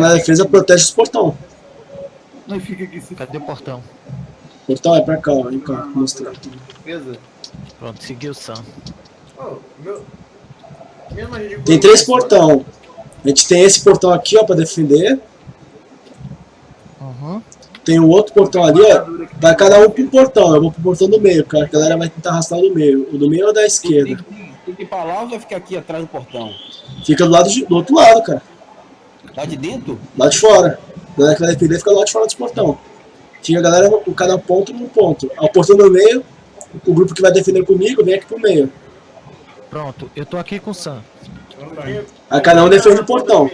na defesa, protege os portão. Fica aqui se Cadê o portão? Portão é pra cá, ó. Vem cá, mostrar. Beleza. Pronto, seguiu o Sam. Oh, meu... Tem três portão. A gente tem esse portão aqui, ó, pra defender. Uhum. Tem o outro portão ali, ó. Vai cada um pro portão. Eu vou pro portão do meio, cara. A galera vai tentar arrastar o do meio. O do meio é o da esquerda. tem, tem que ir pra lá ou vai ficar aqui atrás do portão? Fica do lado de- do outro lado, cara. Lá de dentro? Lá de fora. A galera que vai defender fica lá de fora dos portão. Fica a galera no cada ponto num ponto. Ao portão do meio, o grupo que vai defender comigo vem aqui pro meio. Pronto, eu tô aqui com o Sam. Aí cada um defende o portão.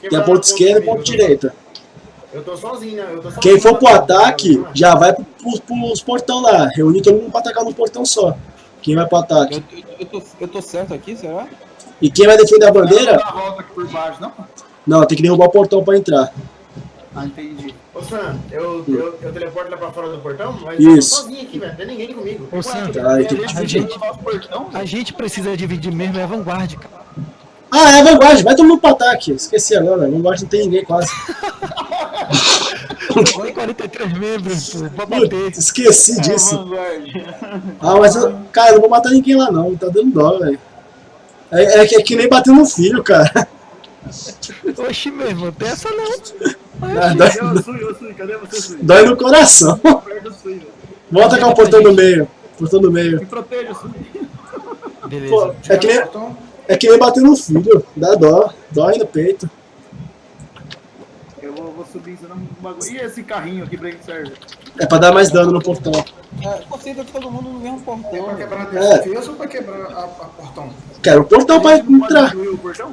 Tem a ponta esquerda e comigo? ponta direita. Eu tô sozinho, né? Eu tô sozinho Quem for pro ataque, já vai pro, pro, pros portão lá. Reunir todo mundo pra atacar num portão só. Quem vai pro ataque. Eu, eu, eu tô, eu tô certo aqui, será? E quem vai defender a bandeira, Dá a volta aqui por baixo, não? não, tem que derrubar o portão pra entrar. Ah, entendi. Ô Sam, eu, eu, eu teleporto lá pra fora do portão, mas Isso. eu tô sozinho aqui, velho. Não tem ninguém comigo. Ô, Sam, Tá, a gente portão, a gente precisa dividir mesmo, é a vanguarda, cara. Ah, é a vanguarda, vai todo mundo pro ataque. Esqueci agora, a vanguarda não tem ninguém quase. Tem 43 membros, pô, pra bater. Esqueci É, disso. vanguarda. Ah, mas eu, cara, eu não vou matar ninguém lá não, tá dando dó, velho. É, é, que- é que nem bater no filho, cara. Oxi mesmo, tem essa não. Ah, dói, Eu sui, eu sui. Cadê você, Sui? dói no coração. Vamos atacar o portão do meio. Portão do meio. Me proteja, Sui. Beleza. Pô, é que nem, é que nem bater no filho. Dá dó. Dói no peito. Eu vou, vou subir ensinando um bagulho. E esse carrinho aqui pra que serve? É pra dar mais dano no portão. É, concentra todo mundo no mesmo portão. Pra velho. quebrar a É. defesa ou pra quebrar a, a portão? Quero o portão pra entrar. o portão?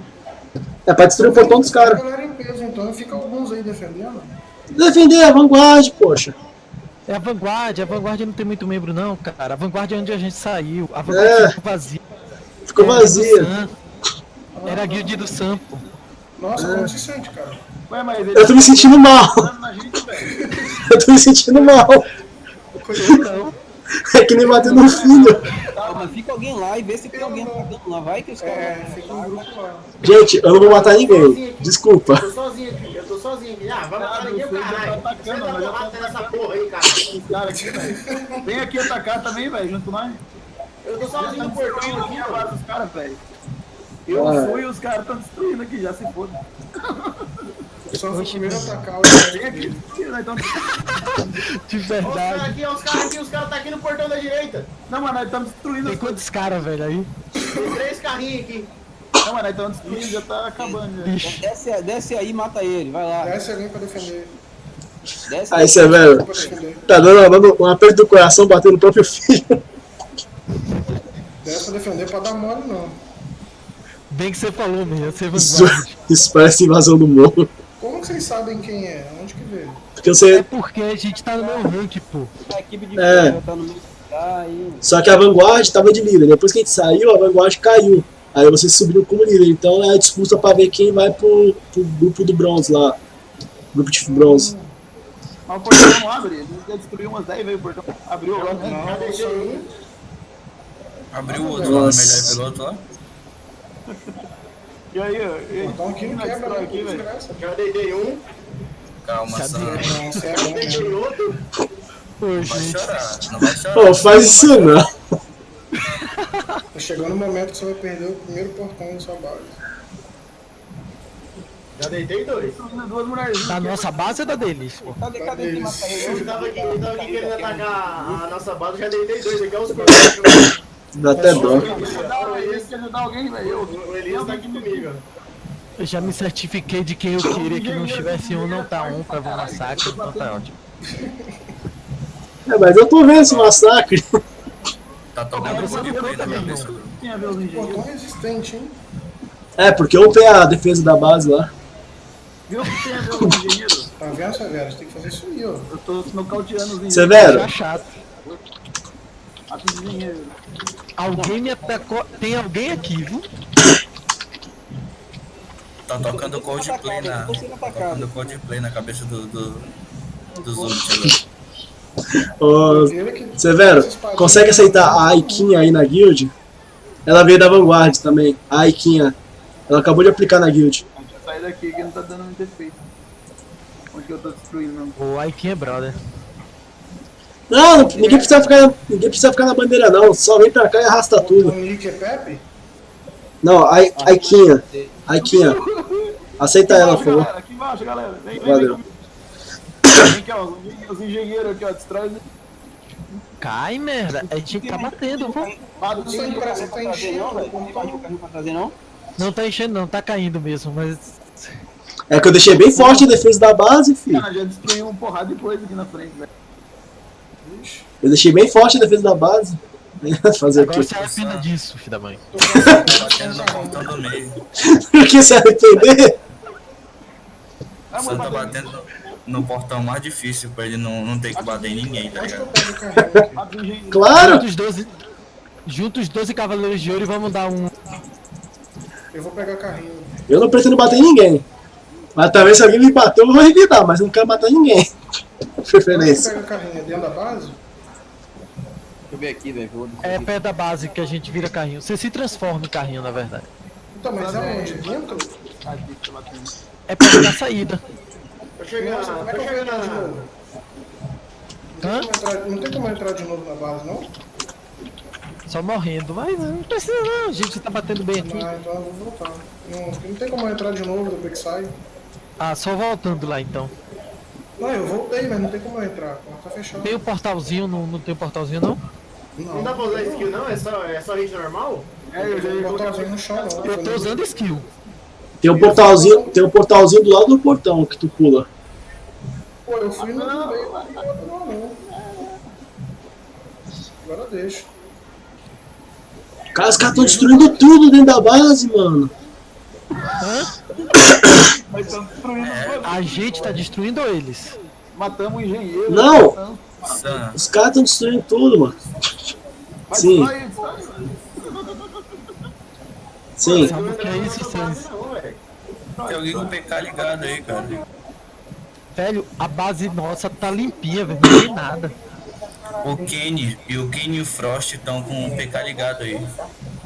É pra destruir o portão dos A caras. galera em peso, então fica alguns aí defendendo. Defender a vanguarda, poxa. É a vanguarda, a vanguarda não tem muito membro não, cara. A vanguarda é onde a gente saiu. A vanguarda É. ficou vazia. Ficou Era vazia. Era a guilda do Sam, pô. Nossa, É. como se sente, cara? Ué, mas ele Eu tô me sentindo mal. na gente, velho. Eu tô me sentindo mal. Não. É que nem bater no filho. Tá, mas fica alguém lá e vê se tem alguém atacando lá. Vai que os caras. É, fica um grupo lá. Gente, eu não vou matar ninguém. Desculpa. Eu tô sozinho aqui, eu tô sozinho aqui. Ah, vai matar ninguém, caralho. tá atacando, mas já porrada tá nessa porra aí, cara. Cara aqui, velho. Vem aqui atacar também, velho, junto nós. Eu tô sozinho tá no portão aqui, aqui a mano. base dos caras, velho. Eu fui e os caras estão destruindo aqui, já se foda. Só o primeiro atacar o Vem aqui, nós estamos... De Ó, os caras verdade. aqui, os caras aqui, os caras tá aqui no portão da direita. Não, mas nós estamos destruindo Tem quantos caras, velho, aí? Tem três carrinhos aqui. Não, mas nós estamos destruindo, já tá acabando. Desce, desce aí e mata ele. Vai lá. Desce alguém pra defender. Desce Aí você, velho, Pra defender. tá dando, dando um aperto do coração batendo no próprio filho. Desce pra defender pra dar mole, não. Bem que você falou mesmo, você Isso, isso parece invasão do morro. Como que vocês sabem quem é? Onde que veio? Porque É você. porque a gente tá no meu rank, pô. A equipe de É. tá no meio. Aí. Só que a Vanguard tava de líder. Depois que a gente saiu, a Vanguard caiu. Aí vocês subiram como líder. Então é a disputa pra ver quem vai pro, pro grupo do bronze lá. Grupo de bronze. Mas o portão não abre, ele já destruiu umas 10 vezes o portão. Abriu? Não, um. Abriu o outro lá no melhor piloto lá. E aí, ó. Então aqui não nós quebra, destrói não, aqui, velho. Já deitei um. Calma, é bom Deitei outro. Pô, Não vai gente. chorar, não vai chorar. Pô, faz isso não. Tá chegando o momento que você vai perder o primeiro portão da sua base. Já deitei dois. Duas. Da nossa base ou da deles, pô? Cadê, cadê? Eu tava aqui, eu tava aqui querendo atacar a nossa base, já deitei dois aqui, olha os. Dá até dó. Ajudar, Elias quer ajudar alguém, velho. Eu- O Elias tá aqui comigo. Eu já me certifiquei de quem eu queria que não estivesse um, não tá um pra ver o massacre, então tá ótimo. É, mas eu tô vendo esse massacre. Tá tocando Você um não conta, cabeça. não. Tem a ver os engenheiros. Portão resistente, hein? É, porque eu tenho a defesa da base lá. Viu o que tem a ver os engenheiros? Tá vendo, Severo? Você tem que fazer isso aí, ó. Eu tô nocauteando os engenheiros. Severo, Tá chato. Os engenheiros. Alguém me atacou. Tem alguém aqui, viu? Tá tocando Coldplay na. Atacado. Tocando Coldplay na cabeça do. do dos outros. ô, Severo, consegue aceitar a Aikinha aí na guild? Ela veio da Vanguard também, a Aikinha. Ela acabou de aplicar na guild. Sair daqui que não tá dando muito efeito. Onde que eu tô destruindo? O Aikin é brother. Não, não- ninguém precisa, ficar, ninguém precisa ficar na bandeira não, só vem pra cá e arrasta O tudo. Nick é Pepe? Não, Ai- Aiquinha, Aiquinha, aceita ela, por Aqui embaixo, favor. galera, aqui embaixo, galera. Vem, vem, Valeu. vem. Vem aqui, ó, os engen- os engenheiros aqui, ó, destrói. Cai, merda. A gente tá batendo, pô. Que tá enchendo. Não. Não não? Não tá enchendo, não. Tá caindo mesmo, mas. É que eu deixei bem forte a defesa da base, filho. Cara, já destruiu um porrada de coisa aqui na frente, velho. Eu deixei bem forte a defesa da base. Fazer o Agora quê? se arrependa disso, filho da mãe. Batendo no portão do meio. Por que se arrepender? Só mas tá batendo no, no portão mais difícil pra ele não, não ter que bater em ninguém, tá ligado? o carrinho o. Claro! Juntos 12. Juntos 12 Cavaleiros de Ouro e vamos dar um. Eu vou pegar carrinho. Eu não pretendo bater em ninguém. Mas também se alguém me bater, eu vou revidar, mas eu não quero matar ninguém. Preferência. pega carrinho? É dentro da base? Deixa eu ver aqui, velho. É perto da base que a gente vira carrinho. Você se transforma em carrinho, na verdade. Então, mas aonde? Dentro? Aqui. É perto da saída. Tô chegando, Nossa, como é que eu vou entrar de novo? Não Hã? tem, como entrar, não tem como entrar de novo na base, não? Só morrendo. Mas não precisa não, a gente tá batendo bem aqui. Ah, então eu vou voltar. Não, não tem como entrar de novo depois que sai. Ah, só voltando lá então. Não, eu voltei, mas não tem como eu entrar. Tá fechado. Tem o portalzinho, não, não tem o portalzinho não? Não dá pra usar skill não? É só, é só hit normal? É, eu já portalzinho no chão, não. Eu tô usando skill. Tem um portalzinho, tem um portalzinho do lado do portão que tu pula. Pô, eu fui no meio, não não. Agora deixa. Cara, os caras estão destruindo tudo dentro da base, mano. Destruindo os A gente tá destruindo eles. Matamos o engenheiro. Não. Os caras estão destruindo tudo, mano. Sim. destrói, destrói. Sim. Sabe o que é isso, Sans? Tem alguém com o PK ligado aí, cara. Velho, a base nossa tá limpinha, velho. Não tem nada. O Kenny e o Kenny e o Frost estão com o PK ligado aí.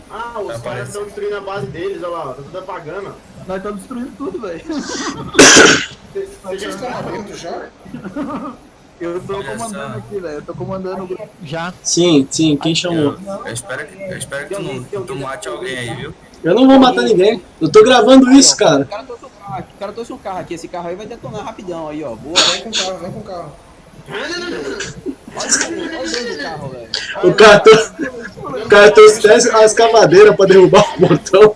Ah, os Tá caras estão destruindo a base deles, olha lá, tá tudo apagando. Nós estamos destruindo tudo, velho. Vocês já estão dentro já? Eu tô Olha comandando só. aqui, velho. Eu tô comandando o grupo. Já. Sim, sim, quem chamou? Eu espero que, eu espero que tu, não, tu mate alguém aí, viu? Eu não vou matar ninguém. Eu tô gravando isso, O cara. cara trouxe um carro aqui. O cara trouxe um carro aqui. Esse carro aí vai detonar rapidão aí, ó. Boa. Vem com o carro, vem com o carro. Olha o olha o dono do carro, velho. O cara, trou- o cara trouxe até a escavadeira pra derrubar o portão.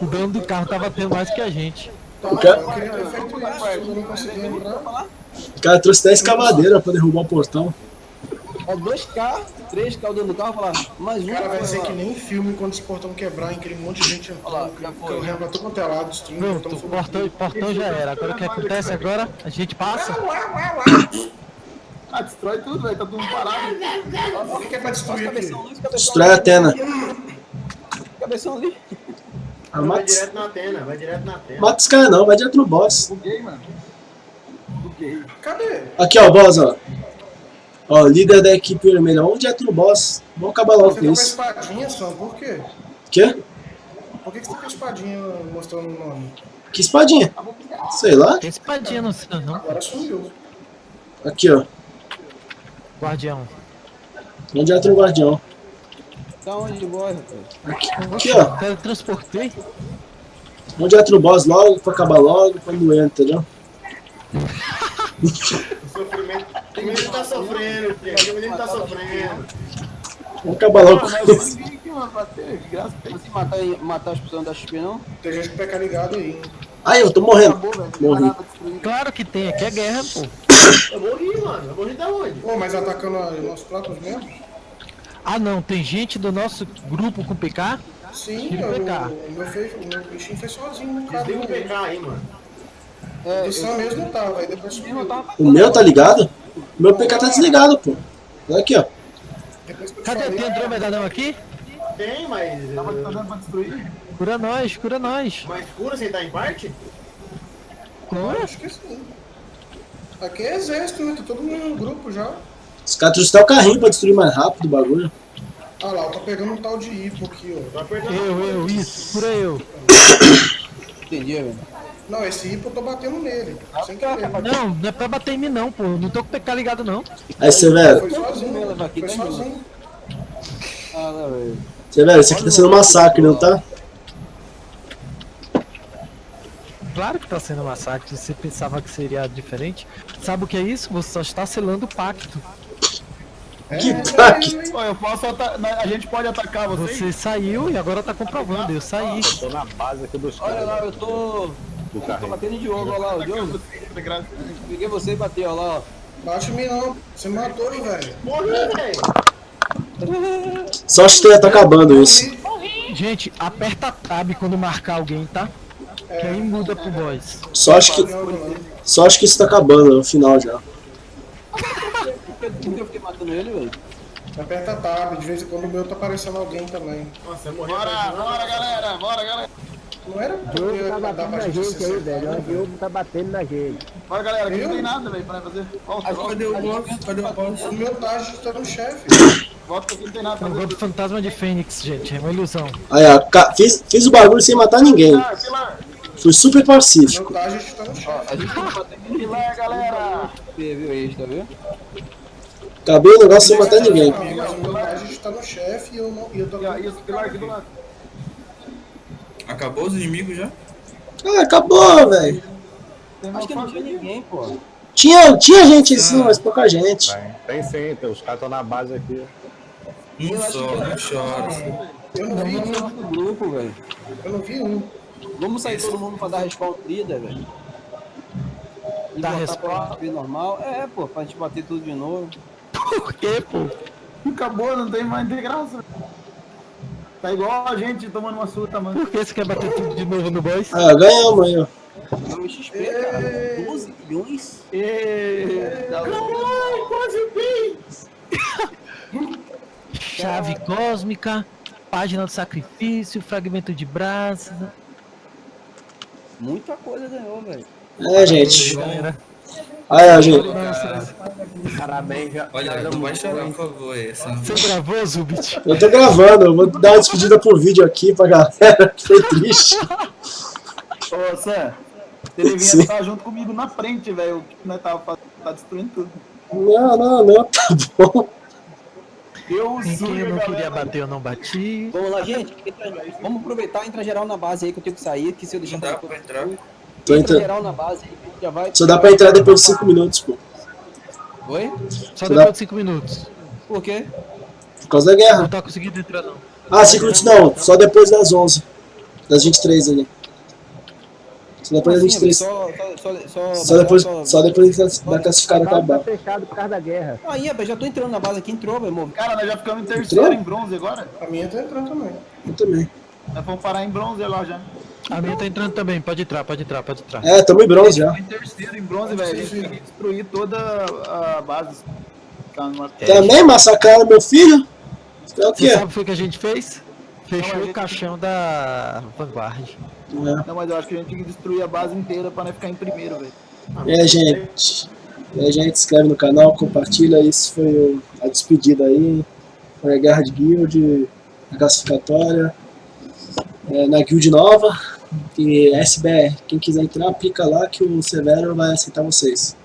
O dono do carro tá batendo mais que a gente. Tá, cara- eu queria ter feito isso, eu não consegui entrar. O cara trouxe até a escavadeira pra derrubar o portão. É dois carros, três carros dentro do carro. Falar, mais um. Cara, vai ser que nem filme quando esse portão quebrar, em aquele monte de gente Olha lá, entrando, já que foi. correndo todo quanto é lado, destruindo, o foi portão, portão já era. Agora o que acontece agora? A gente passa. Ah, destrói tudo, velho. Tá tudo parado. O que que é pra destruir aqui? Destrói a. Atena. Cabeção ali. Ah, Vai direto na antena, vai direto na antena. mata os caras não, vai direto no boss. Buguei, mano. Cadê? Aqui, ó, boss, ó. Ó, líder da equipe vermelha. Vamos direto no boss. Vamos acabar logo Você com tá com a isso. espadinha, Sam, por quê? Quê? Por que que você tá com a espadinha mostrando o nome? Que espadinha? Sei lá. Tem espadinha no céu, não. Agora sumiu. Aqui, ó. Guardião. Vamos direto no guardião. Tá onde, boy, rapaz? Aqui, ó. Teletransportei. Vamos direto no boss logo, pra acabar logo, pra não entra, entendeu? O sofrimento. O menino tá sofrendo, gente. O menino tá sofrendo. Vamos acabar logo com isso. ninguém aqui, mano, bater. De graça. Tem que matar, matar as pessoas da XP, não? Tem gente com o PK ligado aí. Ai, eu tô morrendo. Acabou. Morri. Claro que tem, aqui é guerra, pô. Eu morri, mano. Eu morri da onde? Pô, mas atacando a- nossos próprios membros? Ah não, tem gente do nosso grupo com PK? Sim, eu- PK. o meu, fez, o meu bichinho foi sozinho no cara. Desliga o PK aí, mano. É, O Sam mesmo não tava, aí depois tava O meu tá ligado? O meu PK tá desligado, pô. Olha aqui, ó. Cadê? Tem Andromedadão aqui? Tem, mas. Tava eh, dando pra destruir. Cura nós, cura nós. Mais escuro sem estar em parte? Cura? Acho que sim. Aqui é exército, né? Tá todo mundo no grupo já. Os caras trouxeram o carrinho pra destruir mais rápido o bagulho. Ah lá, eu tô pegando um tal de hipo aqui, ó. Apertando. Eu, eu, isso, cura eu. Entendi, velho. Não, esse hipo eu tô batendo nele. Sem tá, querer. Não, não é pra bater em mim não, pô. Não tô com o PK ligado não. Aí, Severo, Foi sozinho. Foi ganhou. sozinho. Ah, não, velho. Severo, isso aqui tá sendo um massacre, não tá? Claro que tá sendo um massacre. Você pensava que seria diferente. Sabe o que é isso? Você só está selando o pacto. Que É, taque! Ó, eu posso A gente pode atacar vocês? Você saiu e agora tá comprovando. Eu saí. Tô na base aqui dos Olha caras lá, eu tô. Do Tô carrinho. batendo em Diogo, olha lá, o Diogo. Peguei você e bateu, olha lá, ó. Bate em mim não. Você matou, velho. Morri, velho. Só acho que tá acabando isso. Gente, aperta Tab quando marcar alguém, tá? Que aí muda pro boss. Só acho que, só acho que isso tá acabando no final já. Eu fiquei matando ele, velho? Aperta tab, de vez em quando o meu tá aparecendo alguém também. Nossa, eu morri. Bora, bora, galera. Bora, galera. Não era porque Diogo tá dá batendo pra na gente aí, velho. O Diogo tá batendo na gente. Bora, galera. Aqui não Eu? tem nada, velho, pra fazer. Volta, volta. Cadê o boss? Cadê o boss? O meu tá agitando o chefe. Volta que aqui não tem nada fazer. do fantasma de Fênix, gente. É uma ilusão. Aí, ó, fiz, fiz o bagulho sem matar ninguém. Pilar, pilar. Fui super Meu pacífico. tá agitando o chefe. A gente tem que bater Pilar, galera. viu isso, tá vendo? Acabei o negócio sem matar ninguém. Meu tá agitando o chefe e eu não. E eu tô E e esse pilar aqui do lado. Acabou os inimigos já? Ah, acabou, velho. Acho que não tinha ninguém, pô. Tinha, tinha gente assim, mas pouca gente. Tem, tem sim, tem, os caras estão na base aqui. Um só, não chora. Eu não vi um. Do grupo, velho. Eu não vi um. Vamos sair todo mundo pra dar respawn líder, velho. Dar respawn? normal. É, pô, pra gente bater tudo de novo. Por quê, pô? Acabou, não tem mais, tem graça. Tá igual a gente tomando uma surta, mano. Por que você quer bater tudo de novo no boss? Ah, ganhamos aí, ó. Deu XP, cara. 12 milhões. Caralho, quase vi! Chave cósmica, página do sacrifício, fragmento de braço. Muita coisa ganhou, velho. É, gente. Galera, Aí, ó, gente. Parabéns. Olha, não vai chorar, por favor. Essa você gravou, Zubit? Eu tô gravando, eu vou dar uma despedida por vídeo aqui pra galera, que foi triste. Ô, Sam, você devia Sim. estar junto comigo na frente, velho. O que nós tava fazendo, tá destruindo tudo. Não, não, não, tá bom. Eu Em quem eu não galera. queria bater, eu não bati. Vamos lá, gente. Entra- Vamos aproveitar e entrar geral na base aí que eu tenho que sair. Que se eu deixar Não dá pra- pra entrar. Tô Entra entrando. geral na base aí. Já vai. Só dá pra entrar depois de 5 minutos, pô. Oi? Só Você depois dá- de 5 minutos. Por quê? Por causa da guerra. Não tá conseguindo entrar, não. Ah, 5 minutos não, só depois das 11. Das 23 ali. Só depois das Assim, 23. Só, só, só, Só depois, só depois da classificada A base tá acabar. fechada por causa da guerra. Aí, rapaz, já tô entrando na base aqui, entrou, meu irmão. Cara, nós já ficamos em terceiro Entrou? em bronze agora. A minha tá entrando também. Eu também. Nós vamos parar em bronze lá já. A minha tá entrando também, pode entrar, pode entrar, pode entrar. É, tamo em bronze já. Em terceiro em bronze, velho. A gente tem que destruir toda a base. Ficar numa- Também massacraram meu filho? É o Você sabe o que a gente fez? Fechou Não, a o gente- caixão da Vanguard. É. Não, mas eu acho que a gente tem que destruir a base inteira pra nós ficar em primeiro, velho. E aí, gente? E aí, gente, se inscreve no canal, compartilha. Isso foi o- a despedida aí. Foi a guerra de guild, a classificatória. É, na guild nova. E SBR, quem quiser entrar, aplica lá que o Severo vai aceitar vocês.